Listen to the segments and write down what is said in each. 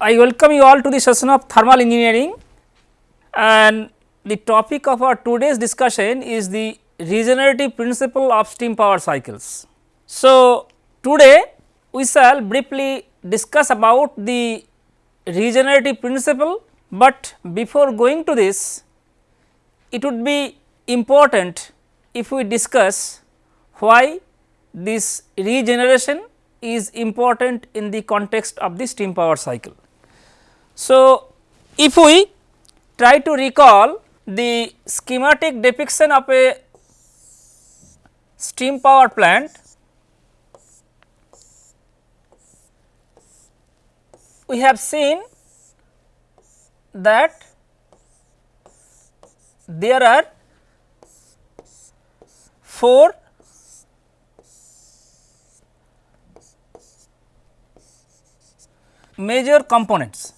I welcome you all to the session of thermal engineering and the topic of our today's discussion is the regenerative principle of steam power cycles. So, today we shall briefly discuss about the regenerative principle, but before going to this it would be important if we discuss why this regeneration is important in the context of the steam power cycle. So, if we try to recall the schematic depiction of a steam power plant, we have seen that there are four major components.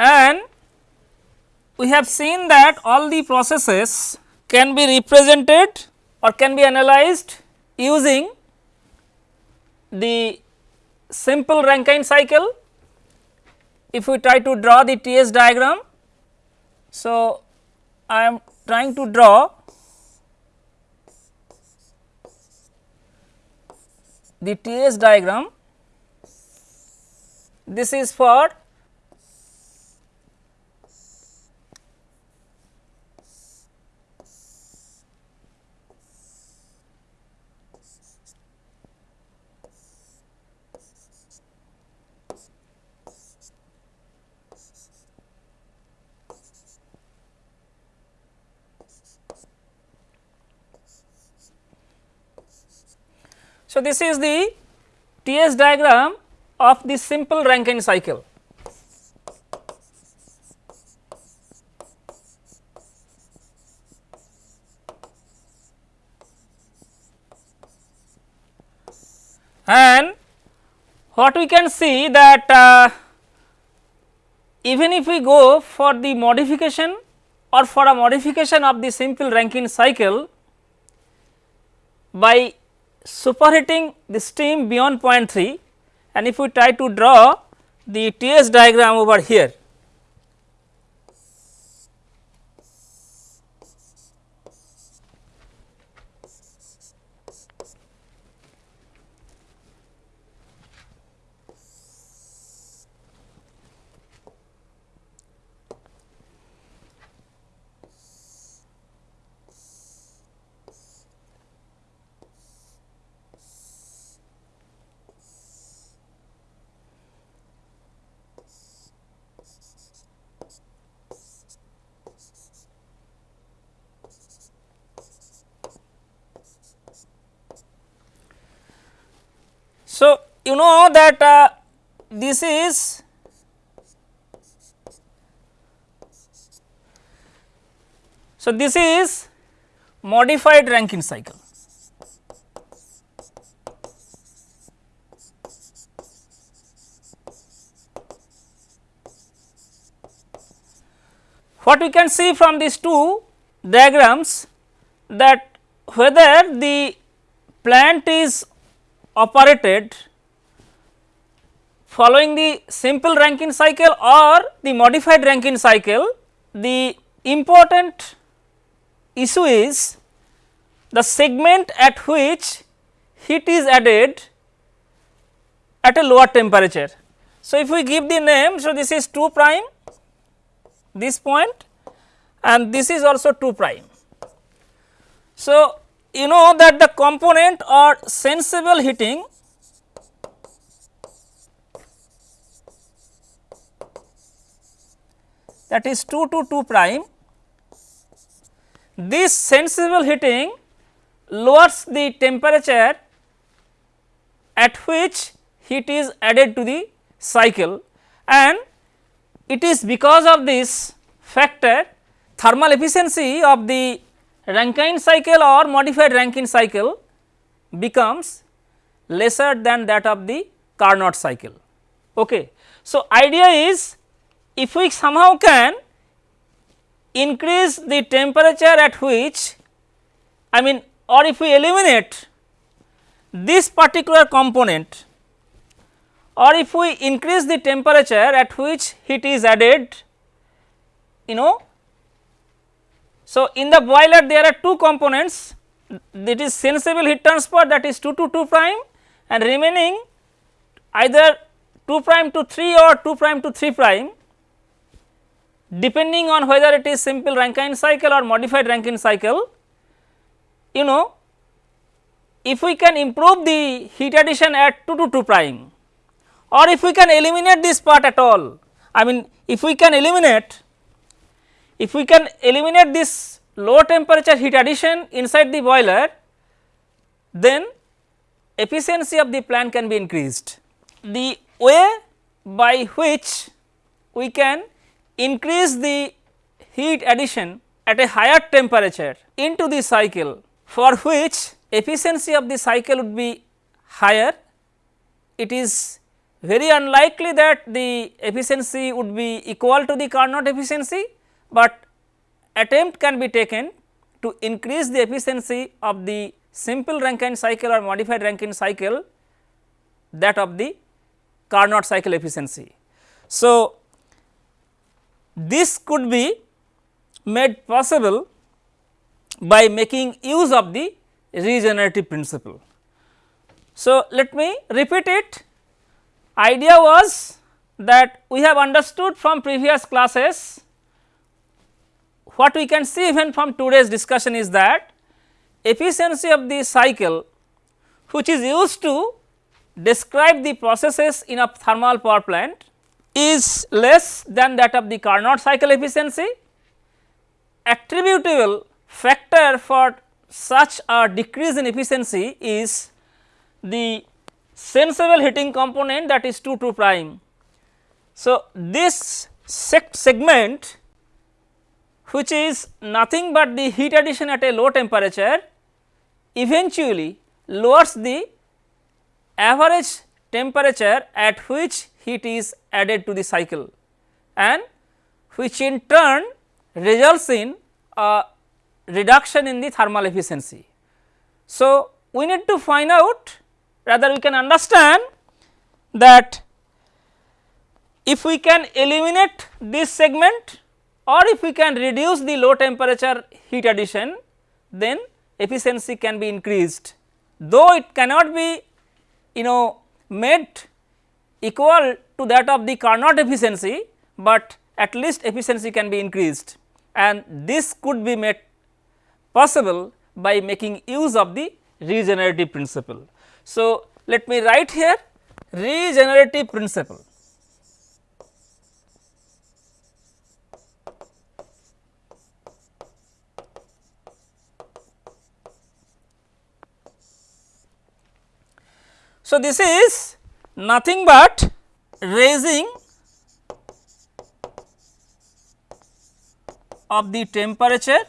and we have seen that all the processes can be represented or can be analyzed using the simple Rankine cycle. If we try to draw the TS diagram, so I am trying to draw the TS diagram. This is for So, this is the TS diagram of the simple Rankine cycle. And what we can see that uh, even if we go for the modification or for a modification of the simple Rankine cycle by superheating the steam beyond 0.3 and if we try to draw the TS diagram over here. So, you know that uh, this is so this is modified Rankine cycle. What we can see from these two diagrams that whether the plant is operated following the simple Rankine cycle or the modified Rankine cycle, the important issue is the segment at which heat is added at a lower temperature. So, if we give the name, so this is 2 prime this point and this is also 2 prime. So, you know that the component or sensible heating. That is 2 to 2 prime. This sensible heating lowers the temperature at which heat is added to the cycle. And it is because of this factor thermal efficiency of the Rankine cycle or modified Rankine cycle becomes lesser than that of the Carnot cycle. Okay. So, idea is if we somehow can increase the temperature at which I mean or if we eliminate this particular component or if we increase the temperature at which heat is added you know. So, in the boiler there are two components that is sensible heat transfer that is 2 to 2 prime and remaining either 2 prime to 3 or 2 prime to 3 prime depending on whether it is simple Rankine cycle or modified Rankine cycle, you know if we can improve the heat addition at 2 to 2 prime or if we can eliminate this part at all. I mean if we can eliminate, if we can eliminate this low temperature heat addition inside the boiler, then efficiency of the plant can be increased. The way by which we can increase the heat addition at a higher temperature into the cycle for which efficiency of the cycle would be higher. It is very unlikely that the efficiency would be equal to the Carnot efficiency, but attempt can be taken to increase the efficiency of the simple Rankine cycle or modified Rankine cycle that of the Carnot cycle efficiency. So, this could be made possible by making use of the regenerative principle. So, let me repeat it idea was that we have understood from previous classes what we can see even from today's discussion is that efficiency of the cycle which is used to describe the processes in a thermal power plant is less than that of the Carnot cycle efficiency. Attributable factor for such a decrease in efficiency is the sensible heating component that is 2 2 prime. So, this segment which is nothing but the heat addition at a low temperature eventually lowers the average temperature at which heat is added to the cycle and which in turn results in a reduction in the thermal efficiency. So, we need to find out rather we can understand that if we can eliminate this segment or if we can reduce the low temperature heat addition then efficiency can be increased. Though it cannot be you know made equal to that of the Carnot efficiency, but at least efficiency can be increased and this could be made possible by making use of the regenerative principle. So, let me write here regenerative principle. So, this is nothing but raising of the temperature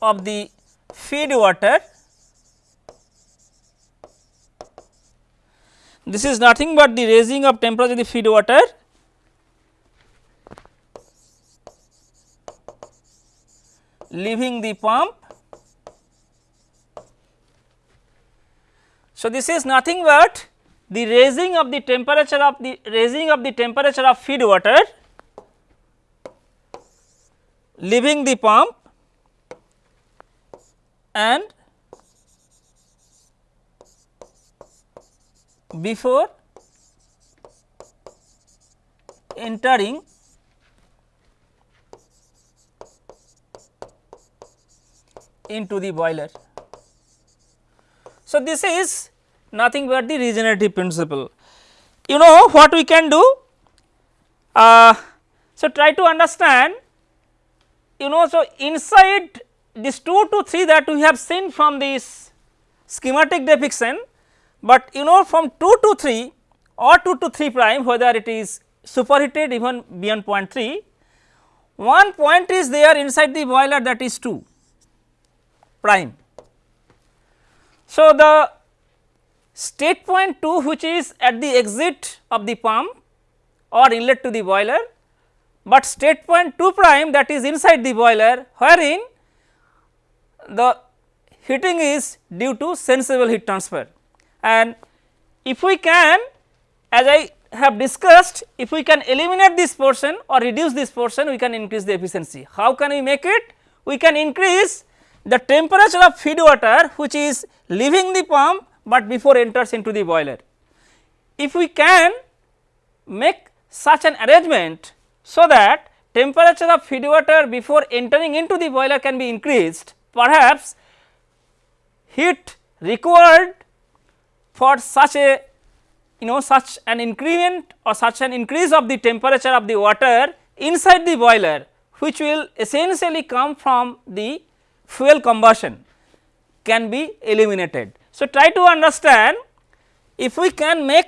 of the feed water. This is nothing but the raising of temperature of the feed water leaving the pump. So, this is nothing but the raising of the temperature of the raising of the temperature of feed water leaving the pump and before entering into the boiler. So, this is nothing but the regenerative principle. You know what we can do? Uh, so, try to understand you know so inside this 2 to 3 that we have seen from this schematic depiction, but you know from 2 to 3 or 2 to 3 prime whether it is superheated even beyond 0.3, one point is there inside the boiler that is 2 prime. So, the state point 2 which is at the exit of the pump or inlet to the boiler, but state point 2 prime that is inside the boiler wherein the heating is due to sensible heat transfer. And if we can as I have discussed if we can eliminate this portion or reduce this portion we can increase the efficiency. How can we make it? We can increase the temperature of feed water which is leaving the pump, but before enters into the boiler. If we can make such an arrangement so that temperature of feed water before entering into the boiler can be increased perhaps heat required for such a you know such an increment or such an increase of the temperature of the water inside the boiler which will essentially come from the fuel combustion can be eliminated. So, try to understand if we can make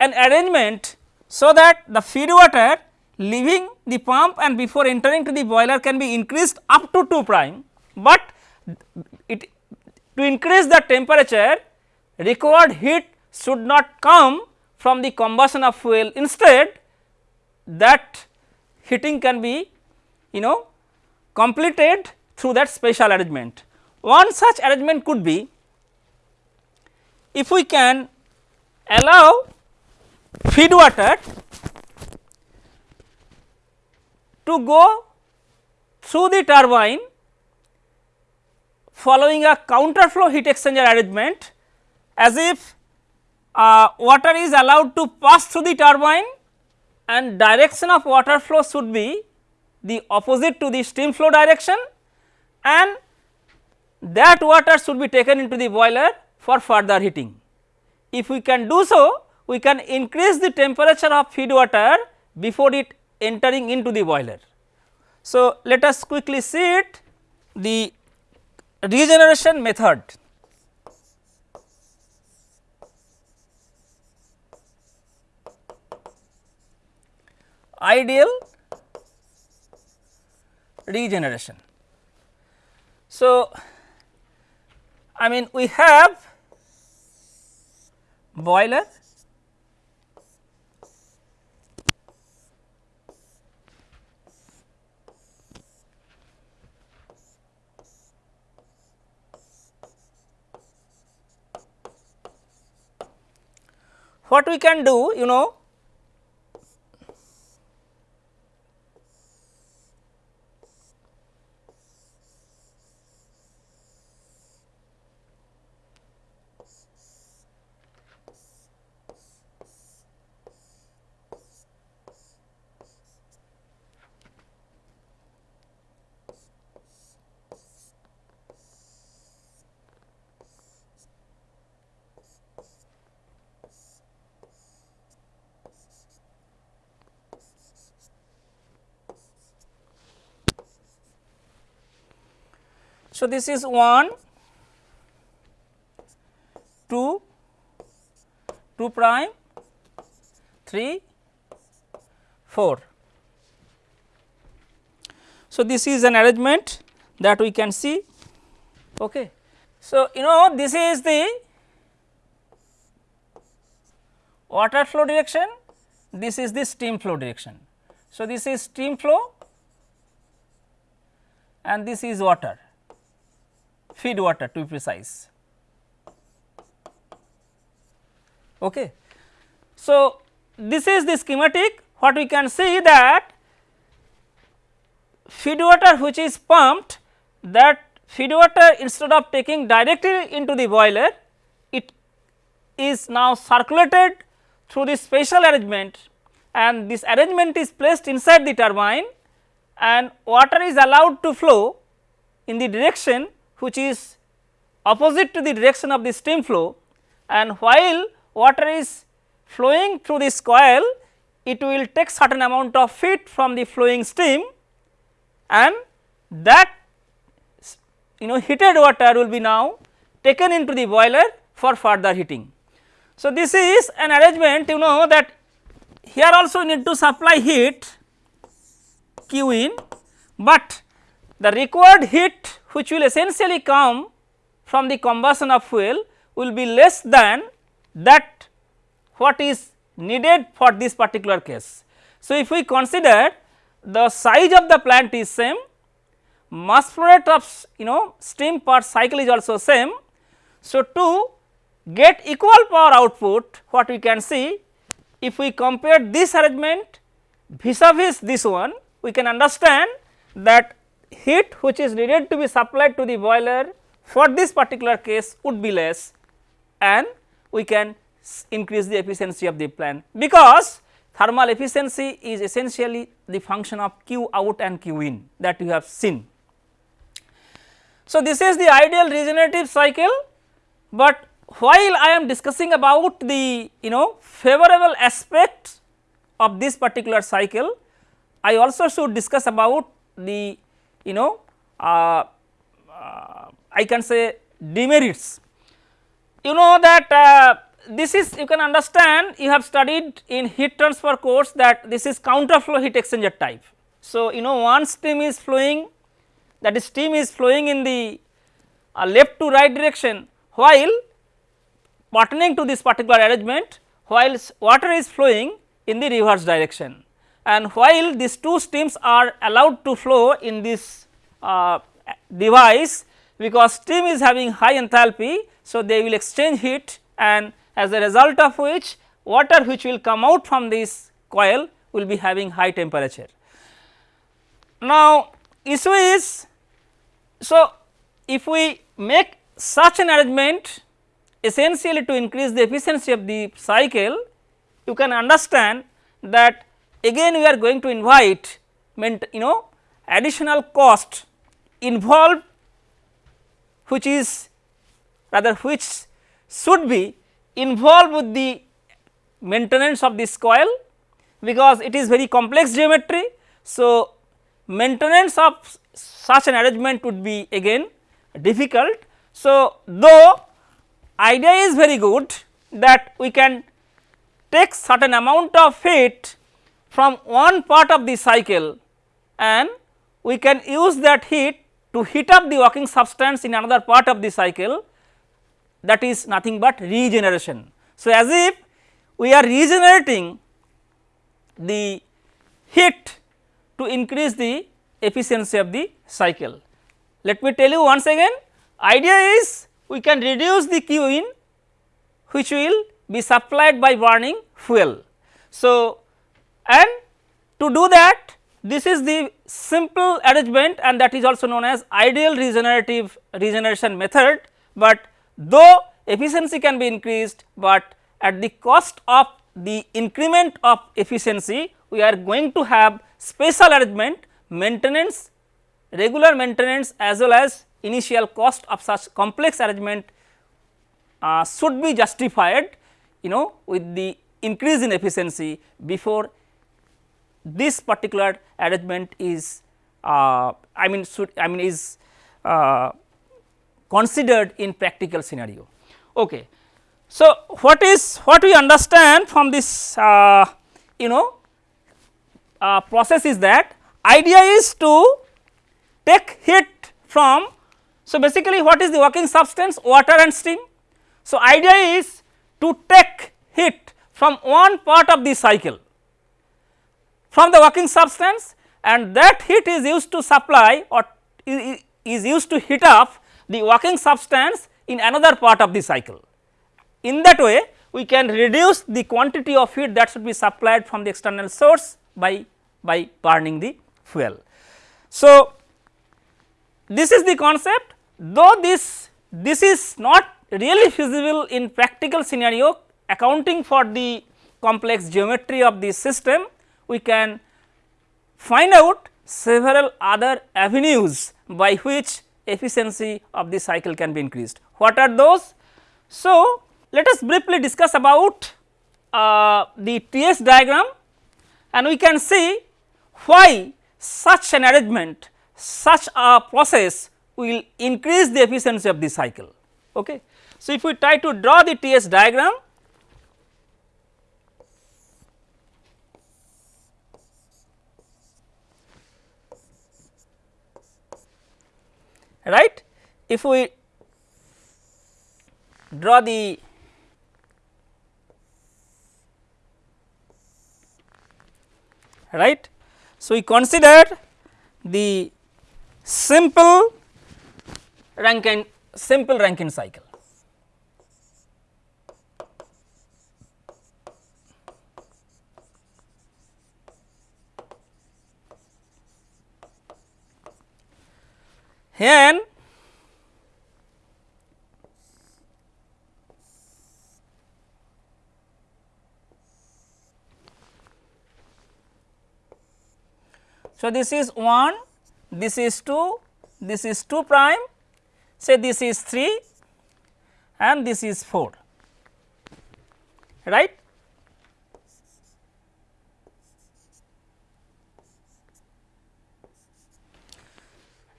an arrangement so that the feed water leaving the pump and before entering to the boiler can be increased up to 2 prime, but it to increase the temperature required heat should not come from the combustion of fuel instead that heating can be you know completed through that special arrangement. One such arrangement could be if we can allow feed water to go through the turbine following a counter flow heat exchanger arrangement as if uh, water is allowed to pass through the turbine and direction of water flow should be the opposite to the stream flow direction and that water should be taken into the boiler for further heating. If we can do so, we can increase the temperature of feed water before it entering into the boiler. So, let us quickly see it the regeneration method. ideal regeneration. So, I mean we have boiler what we can do you know So, this is 1, 2, 2 prime, 3, 4. So, this is an arrangement that we can see. Okay. So, you know this is the water flow direction, this is the steam flow direction. So, this is steam flow and this is water feed water to be precise. Okay. So, this is the schematic what we can see that feed water which is pumped that feed water instead of taking directly into the boiler it is now circulated through this special arrangement and this arrangement is placed inside the turbine and water is allowed to flow in the direction which is opposite to the direction of the stream flow and while water is flowing through this coil it will take certain amount of heat from the flowing stream and that you know heated water will be now taken into the boiler for further heating. So, this is an arrangement you know that here also need to supply heat Q in, but the required heat which will essentially come from the combustion of fuel will be less than that what is needed for this particular case. So, if we consider the size of the plant is same, mass flow rate of you know steam per cycle is also same. So, to get equal power output what we can see if we compare this arrangement vis-a-vis this one we can understand that heat which is needed to be supplied to the boiler for this particular case would be less and we can increase the efficiency of the plant because thermal efficiency is essentially the function of Q out and Q in that you have seen. So, this is the ideal regenerative cycle, but while I am discussing about the you know favorable aspect of this particular cycle, I also should discuss about the you know uh, uh, I can say demerits. You know that uh, this is you can understand you have studied in heat transfer course that this is counter flow heat exchanger type. So, you know one stream is flowing that is steam is flowing in the uh, left to right direction while pertaining to this particular arrangement while water is flowing in the reverse direction and while these two streams are allowed to flow in this uh, device because steam is having high enthalpy. So, they will exchange heat and as a result of which water which will come out from this coil will be having high temperature. Now, issue is so if we make such an arrangement essentially to increase the efficiency of the cycle, you can understand that again we are going to invite you know additional cost involved which is rather which should be involved with the maintenance of this coil because it is very complex geometry. So, maintenance of such an arrangement would be again difficult. So, though idea is very good that we can take certain amount of heat from one part of the cycle and we can use that heat to heat up the working substance in another part of the cycle that is nothing but regeneration. So, as if we are regenerating the heat to increase the efficiency of the cycle. Let me tell you once again idea is we can reduce the Q in which will be supplied by burning fuel. So, and to do that this is the simple arrangement and that is also known as ideal regenerative regeneration method, but though efficiency can be increased, but at the cost of the increment of efficiency we are going to have special arrangement maintenance regular maintenance as well as initial cost of such complex arrangement uh, should be justified you know with the increase in efficiency before this particular arrangement is uh, I mean should I mean is uh, considered in practical scenario. Okay. So, what is what we understand from this uh, you know uh, process is that idea is to take heat from so, basically what is the working substance water and steam. So, idea is to take heat from one part of the cycle from the working substance and that heat is used to supply or is used to heat up the working substance in another part of the cycle. In that way we can reduce the quantity of heat that should be supplied from the external source by, by burning the fuel. So, this is the concept though this this is not really feasible in practical scenario accounting for the complex geometry of the system we can find out several other avenues by which efficiency of the cycle can be increased. What are those? So, let us briefly discuss about uh, the TS diagram and we can see why such an arrangement, such a process will increase the efficiency of the cycle. Okay. So, if we try to draw the TS diagram, right. If we draw the right. So, we consider the simple Rankine simple Rankine cycle. Here So, this is 1, this is 2, this is 2 prime, say this is 3 and this is 4, right.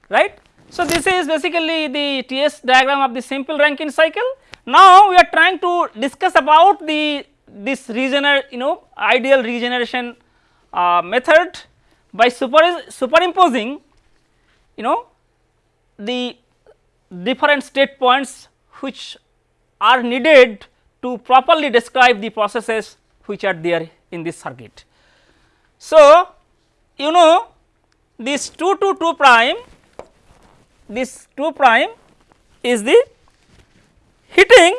right. So, this is basically the TS diagram of the simple Rankine cycle. Now, we are trying to discuss about the this regener you know ideal regeneration uh, method by super, superimposing you know the different state points which are needed to properly describe the processes which are there in this circuit. So, you know this 2 to 2 prime this 2 prime is the heating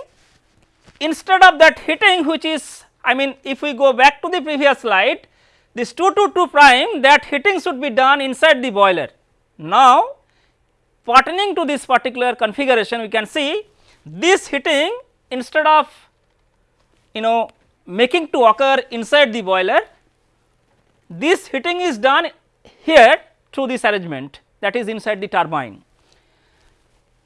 instead of that heating which is I mean if we go back to the previous slide this 2 to 2 prime that heating should be done inside the boiler. Now, pertaining to this particular configuration we can see this heating instead of you know making to occur inside the boiler this heating is done here through this arrangement that is inside the turbine.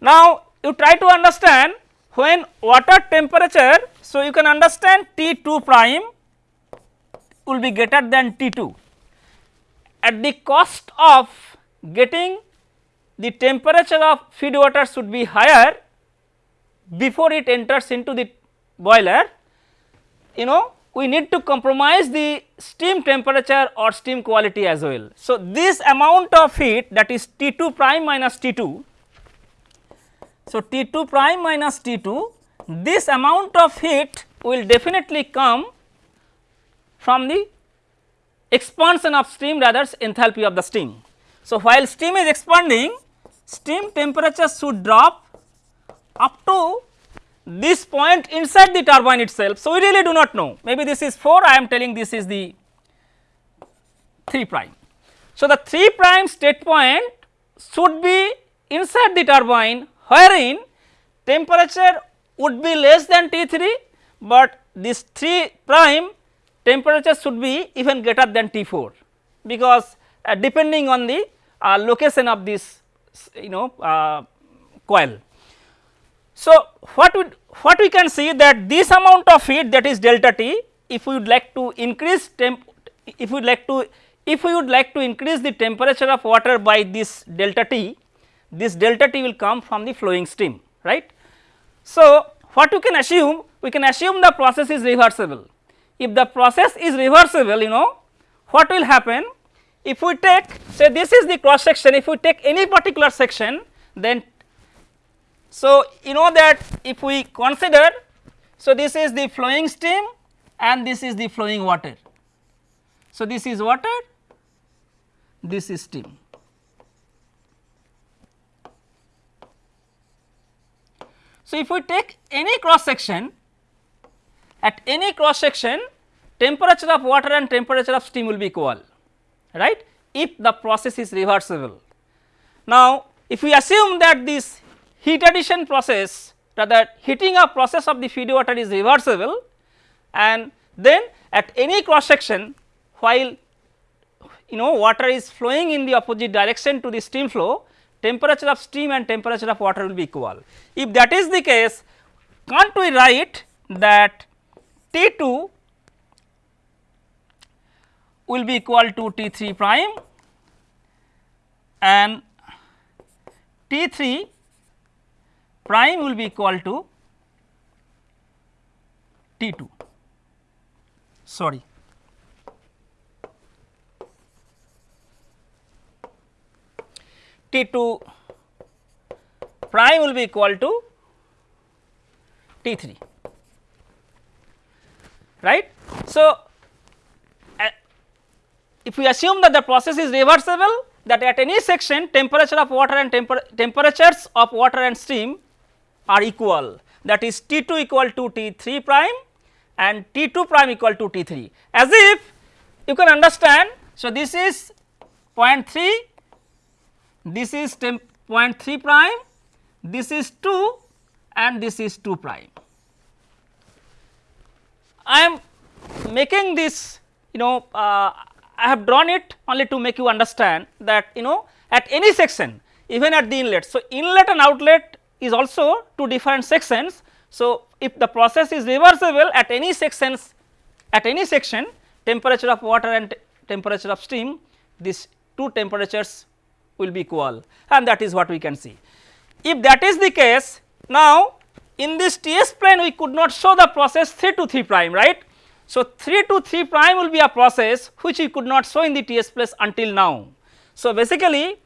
Now, you try to understand when water temperature. So, you can understand T 2 prime will be greater than T 2 at the cost of getting the temperature of feed water should be higher before it enters into the boiler you know we need to compromise the steam temperature or steam quality as well. So, this amount of heat that is T 2 prime minus T 2. So, T 2 prime minus T 2 this amount of heat will definitely come from the expansion of steam rather enthalpy of the steam. So, while steam is expanding steam temperature should drop up to this point inside the turbine itself. So, we really do not know maybe this is 4 I am telling this is the 3 prime. So, the 3 prime state point should be inside the turbine wherein temperature would be less than T 3, but this 3 prime temperature should be even greater than T 4 because uh, depending on the uh, location of this you know uh, coil. So, what we what we can see that this amount of heat that is delta T if we would like to increase temp if we would like to if we would like to increase the temperature of water by this delta T this delta T will come from the flowing steam right. So, what we can assume we can assume the process is reversible. If the process is reversible you know what will happen? If we take say this is the cross section if we take any particular section then so you know that if we consider so this is the flowing steam and this is the flowing water. So this is water this is steam so if we take any cross section at any cross section temperature of water and temperature of steam will be equal right if the process is reversible. Now, if we assume that this heat addition process rather heating up process of the feed water is reversible and then at any cross section while you know water is flowing in the opposite direction to the steam flow temperature of steam and temperature of water will be equal. If that is the case can't we write that T 2 will be equal to T 3 prime and T 3 prime will be equal to T 2 sorry T 2 prime will be equal to T 3 right. So, uh, if we assume that the process is reversible that at any section temperature of water and temper temperatures of water and steam are equal that is T 2 equal to T 3 prime and T 2 prime equal to T 3 as if you can understand. So, this is 0.3 this is 0.3 prime this is 2 and this is 2 prime. I am making this you know uh, I have drawn it only to make you understand that you know at any section even at the inlet. So, inlet and outlet is also two different sections. So, if the process is reversible at any sections at any section temperature of water and temperature of steam these two temperatures will be equal and that is what we can see. If that is the case now in this TS plane we could not show the process 3 to 3 prime right. So, 3 to 3 prime will be a process which we could not show in the TS place until now. So, basically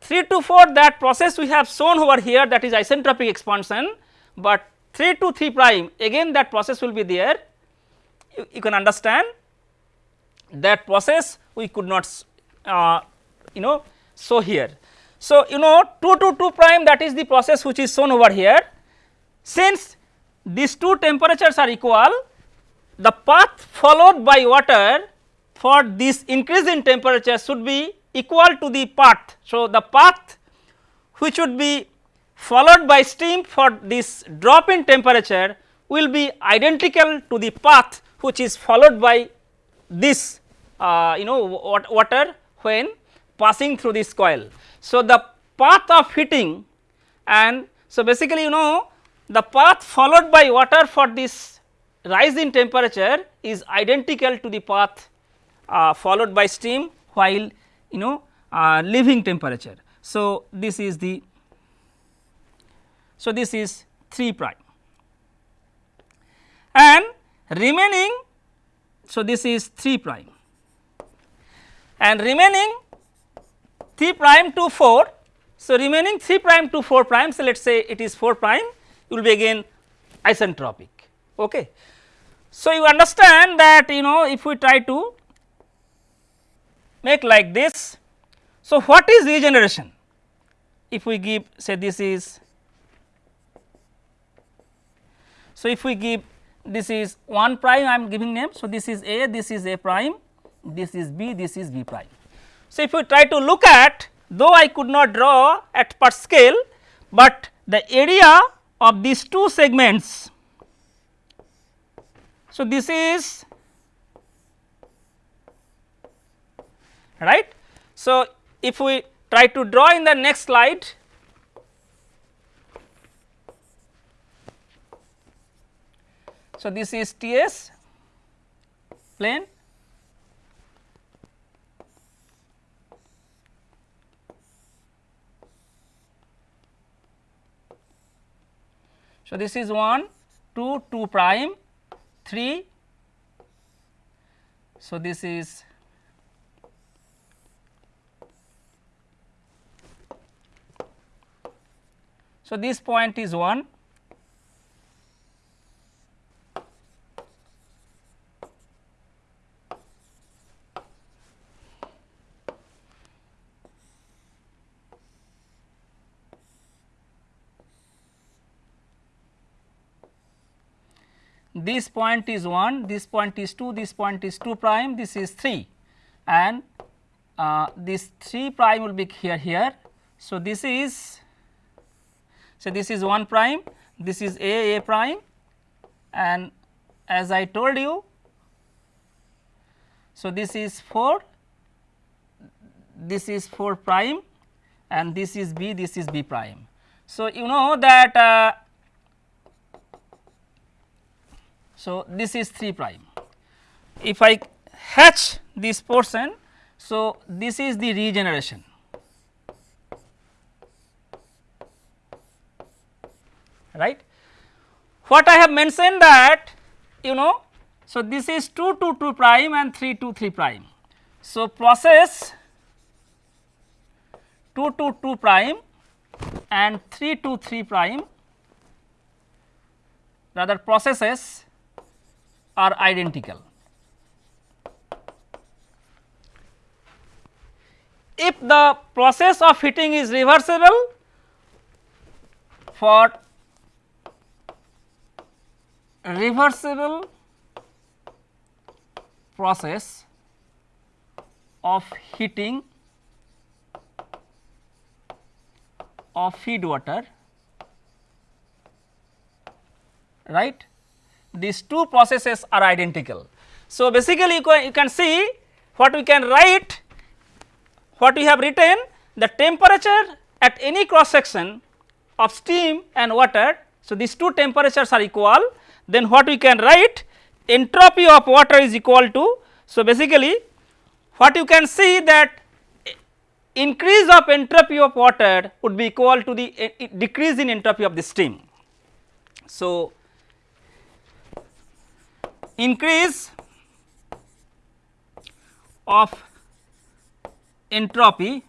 3 to 4 that process we have shown over here that is isentropic expansion, but 3 to 3 prime again that process will be there you, you can understand that process we could not uh, you know show here. So, you know 2 to 2 prime that is the process which is shown over here since these two temperatures are equal the path followed by water for this increase in temperature should be equal to the path. So, the path which would be followed by steam for this drop in temperature will be identical to the path which is followed by this uh, you know water when passing through this coil. So, the path of heating and so basically you know the path followed by water for this rise in temperature is identical to the path uh, followed by steam while you know uh, leaving temperature. So, this is the so this is 3 prime and remaining so this is 3 prime and remaining 3 prime to 4 so remaining 3 prime to 4 prime so let us say it is 4 prime will be again isentropic okay so, you understand that you know if we try to make like this. So, what is regeneration? If we give say this is so if we give this is 1 prime I am giving name. So, this is A, this is A prime, this is B, this is B prime. So, if we try to look at though I could not draw at per scale, but the area of these two segments so, this is right. So, if we try to draw in the next slide So, this is T s plane So, this is 1 2 2 prime 3. So, this is so this point is 1 this point is 1, this point is 2, this point is 2 prime, this is 3 and uh, this 3 prime will be here here. So, this is so this is 1 prime, this is A A prime and as I told you, so this is 4, this is 4 prime and this is B, this is B prime. So, you know that uh, so this is 3 prime. If I hatch this portion, so this is the regeneration. right. What I have mentioned that you know, so this is 2 to 2 prime and 3 to 3 prime. So, process 2 to 2 prime and 3 to 3 prime rather processes are identical. If the process of heating is reversible for reversible process of heating of feed water right these two processes are identical. So, basically you can, you can see what we can write what we have written the temperature at any cross section of steam and water. So, these two temperatures are equal then what we can write entropy of water is equal to. So, basically what you can see that increase of entropy of water would be equal to the uh, decrease in entropy of the steam. So, increase of entropy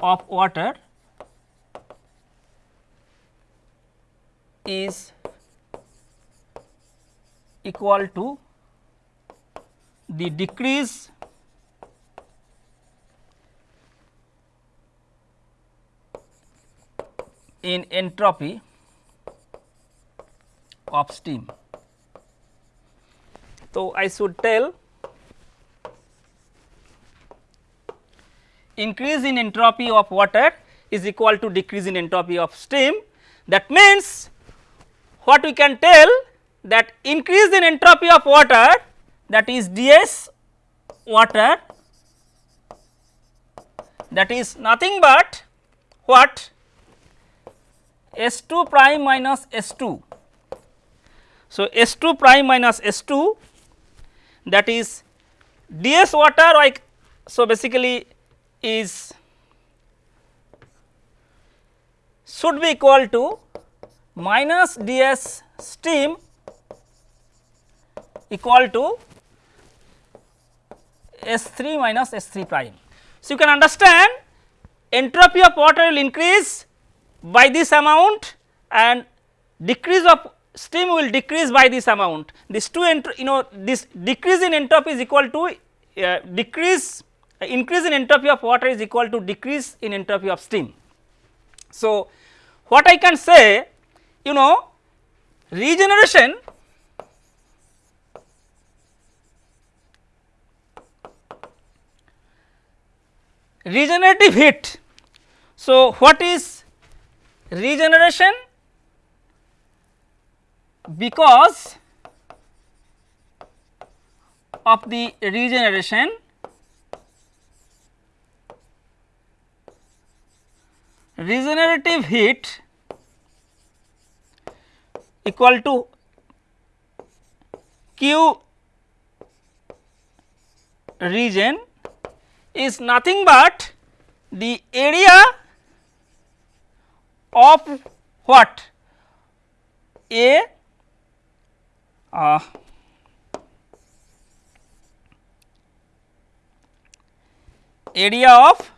of water is equal to the decrease in entropy of steam. So, I should tell increase in entropy of water is equal to decrease in entropy of steam. That means, what we can tell that increase in entropy of water that is ds water that is nothing but what S 2 prime minus S 2. So, S 2 prime minus S 2 that is ds water like so basically is should be equal to minus ds steam equal to S 3 minus S 3 prime. So, you can understand entropy of water will increase by this amount and decrease of steam will decrease by this amount. This two you know this decrease in entropy is equal to uh, decrease uh, increase in entropy of water is equal to decrease in entropy of steam. So, what I can say you know regeneration regenerative heat. So, what is regeneration? Because of the regeneration regenerative heat equal to Q regen is nothing but the area of what? A uh, area of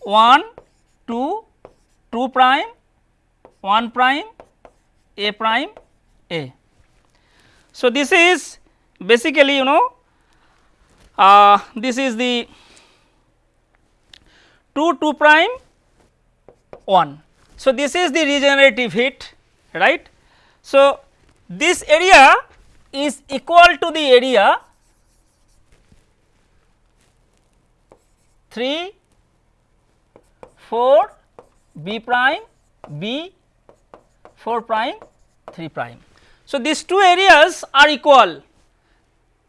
1 2 2 prime 1 prime a prime a. So, this is basically you know uh, this is the 2 2 prime 1. So, this is the regenerative heat right. So, this area is equal to the area 3 4 b prime b 4 prime 3 prime. So, these two areas are equal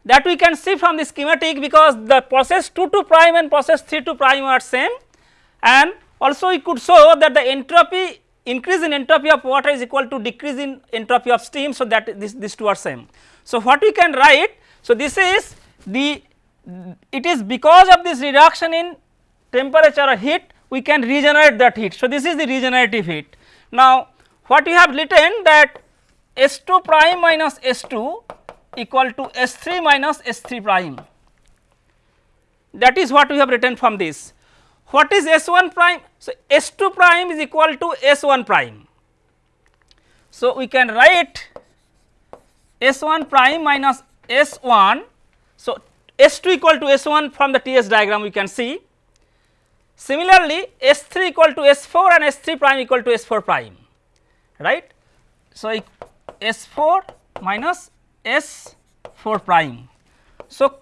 that we can see from the schematic because the process 2 2 prime and process 3 2 prime are same and also we could show that the entropy increase in entropy of water is equal to decrease in entropy of steam. So, that this these two are same. So, what we can write so this is the it is because of this reduction in temperature or heat we can regenerate that heat. So, this is the regenerative heat. Now, what we have written that S 2 prime minus S 2 equal to S 3 minus S 3 prime that is what we have written from this. What is S 1 prime? So, S 2 prime is equal to S 1 prime. So, we can write S 1 prime minus S 1. So, S 2 equal to S 1 from the T S diagram we can see. Similarly, S 3 equal to S 4 and S 3 prime equal to S 4 prime right. So, S 4 minus S 4 prime. So,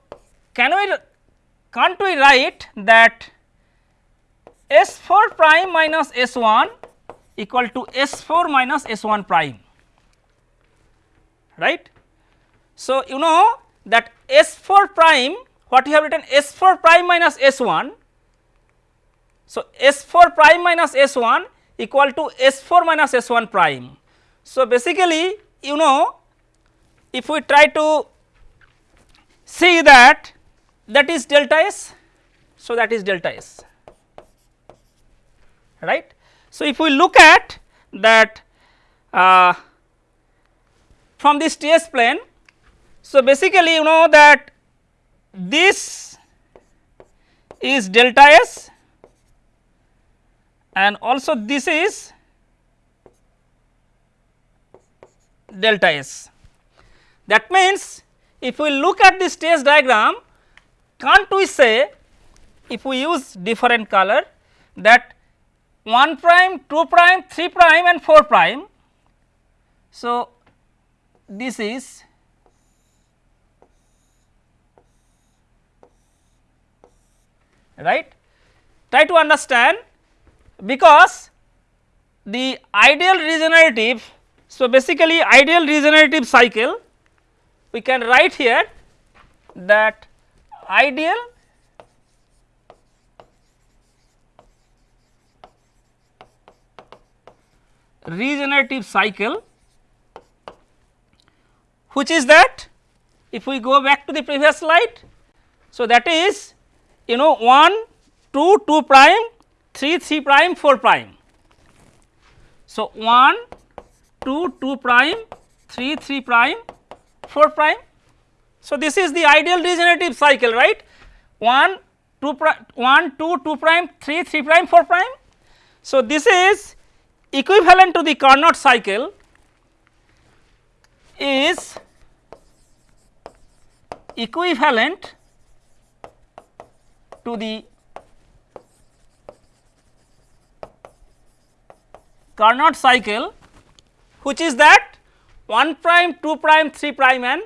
can we can't we write that S 4 prime minus S 1 equal to S 4 minus S 1 prime right. So, you know that S 4 prime what you have written S 4 prime minus S 1. So, S 4 prime minus S 1 equal to S 4 minus S 1 prime. So, basically you know if we try to see that that is delta S. So, that is delta S right. So, if we look at that uh, from this T s plane. So, basically you know that this is delta S and also this is delta S. That means, if we look at this T s diagram can't we say if we use different color that 1 prime, 2 prime, 3 prime and 4 prime. So, this is right. Try to understand because the ideal regenerative. So, basically ideal regenerative cycle we can write here that ideal regenerative cycle which is that if we go back to the previous slide. So, that is you know 1 2 2 prime 3 3 prime 4 prime. So, 1 2 2 prime 3 3 prime 4 prime. So, this is the ideal regenerative cycle right 1 2 prime 1 2 2 prime 3 3 prime 4 prime. So, this is equivalent to the Carnot cycle is equivalent to the Carnot cycle which is that 1 prime 2 prime 3 prime and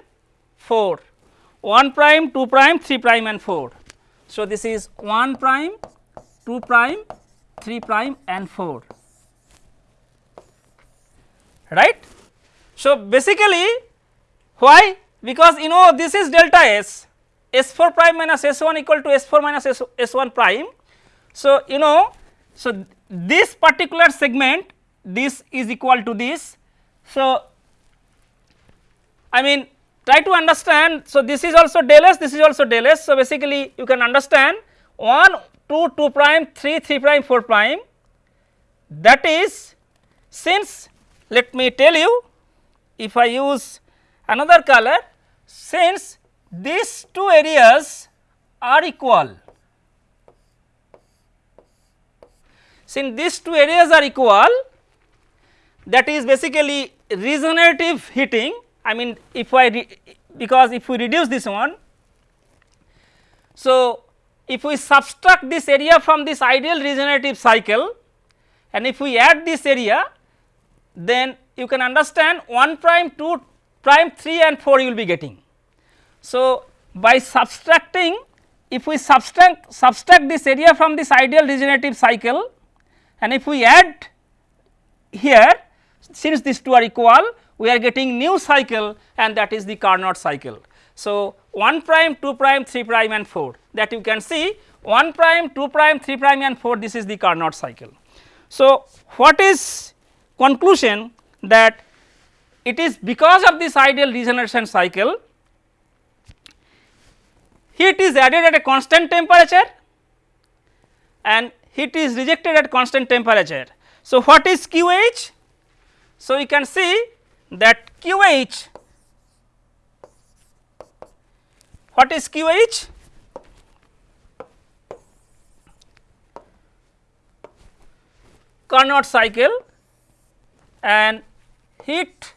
4 1 prime 2 prime 3 prime and 4. So, this is 1 prime 2 prime 3 prime and 4 right. So, basically why because you know this is delta s s 4 prime minus s 1 equal to s 4 minus s, s 1 prime. So, you know so this particular segment this is equal to this. So, I mean try to understand. So, this is also del s this is also del s. So, basically you can understand 1 2 2 prime 3 3 prime 4 prime that is since let me tell you if I use another color since these two areas are equal since these two areas are equal that is basically regenerative heating I mean if I because if we reduce this one. So, if we subtract this area from this ideal regenerative cycle and if we add this area then you can understand 1 prime 2 prime 3 and 4 you will be getting. So, by subtracting if we subtract subtract this area from this ideal regenerative cycle and if we add here since these two are equal we are getting new cycle and that is the Carnot cycle. So, 1 prime 2 prime 3 prime and 4 that you can see 1 prime, 2 prime, 3 prime and 4 this is the Carnot cycle. So, what is conclusion that it is because of this ideal regeneration cycle heat is added at a constant temperature and heat is rejected at constant temperature. So, what is QH? So, we can see that QH what is QH? Carnot cycle and heat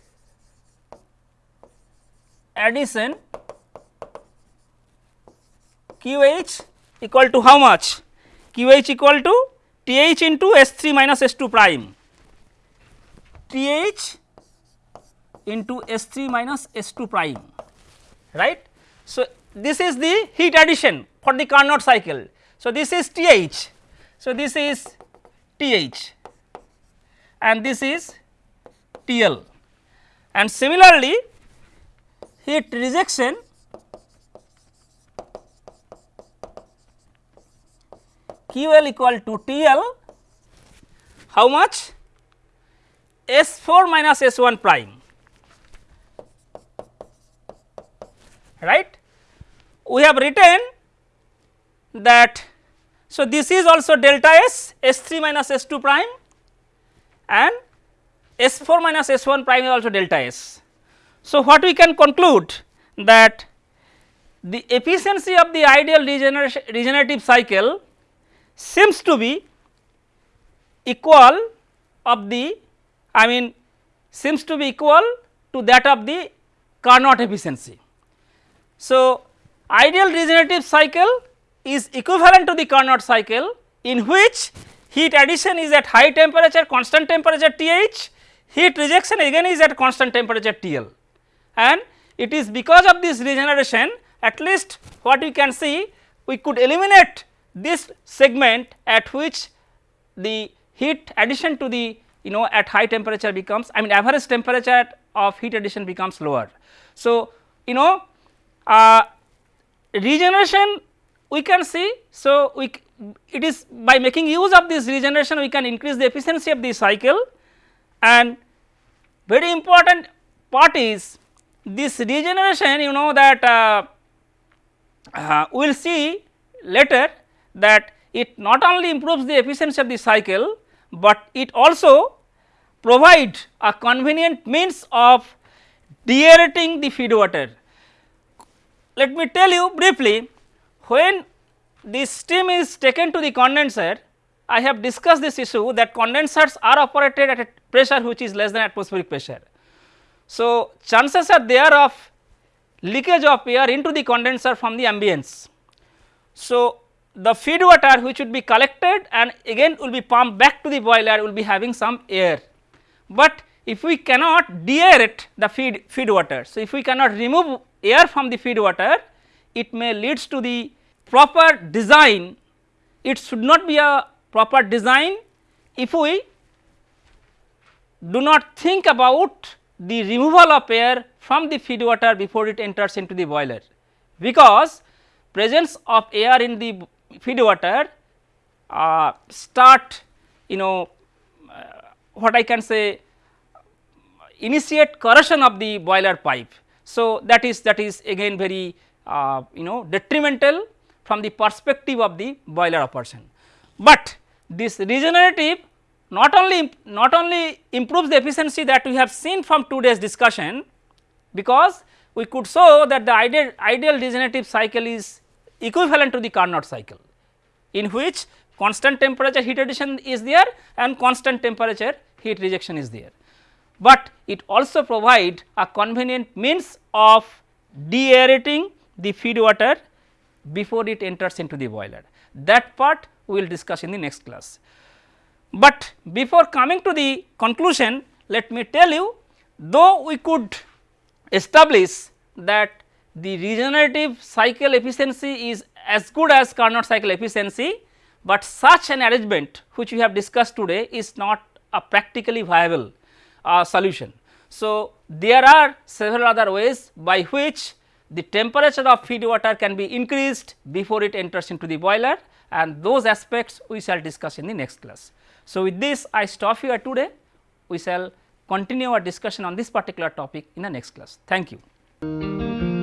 addition QH equal to how much? QH equal to TH into S3 minus S2 prime. TH into S3 minus S2 prime, right. So, this is the heat addition for the Carnot cycle. So, this is TH. So, this is TH and this is TL and similarly heat rejection QL equal to TL how much? S4 minus S1 prime. Right. We have written that so this is also delta S S3 minus S2 prime and S4 minus S1 prime is also delta S. So, what we can conclude that the efficiency of the ideal regenerative cycle seems to be equal of the I mean seems to be equal to that of the Carnot efficiency. So, ideal regenerative cycle is equivalent to the Carnot cycle in which heat addition is at high temperature constant temperature TH, heat rejection again is at constant temperature TL and it is because of this regeneration at least what we can see we could eliminate this segment at which the heat addition to the you know at high temperature becomes I mean average temperature of heat addition becomes lower. So, you know uh, regeneration we can see. So, we it is by making use of this regeneration we can increase the efficiency of the cycle and very important part is this regeneration you know that uh, uh, we will see later that it not only improves the efficiency of the cycle, but it also provide a convenient means of deaerating the feed water. Let me tell you briefly when this steam is taken to the condenser, I have discussed this issue that condensers are operated at a pressure which is less than atmospheric pressure. So, chances are there of leakage of air into the condenser from the ambience. So, the feed water which would be collected and again will be pumped back to the boiler will be having some air. But if we cannot deaerate the feed, feed water, so if we cannot remove air from the feed water, it may leads to the proper design, it should not be a proper design if we do not think about the removal of air from the feed water before it enters into the boiler, because presence of air in the feed water uh, start you know uh, what I can say initiate corrosion of the boiler pipe. So, that is that is again very uh, you know detrimental from the perspective of the boiler operation. But this regenerative not only not only improves the efficiency that we have seen from today's discussion because we could show that the ideal ideal regenerative cycle is equivalent to the Carnot cycle in which constant temperature heat addition is there and constant temperature heat rejection is there. But it also provide a convenient means of deaerating the feed water before it enters into the boiler. That part we will discuss in the next class. But before coming to the conclusion let me tell you though we could establish that the regenerative cycle efficiency is as good as Carnot cycle efficiency, but such an arrangement which we have discussed today is not a practically viable uh, solution. So, there are several other ways by which the temperature of feed water can be increased before it enters into the boiler and those aspects we shall discuss in the next class. So, with this I stop here today, we shall continue our discussion on this particular topic in the next class. Thank you.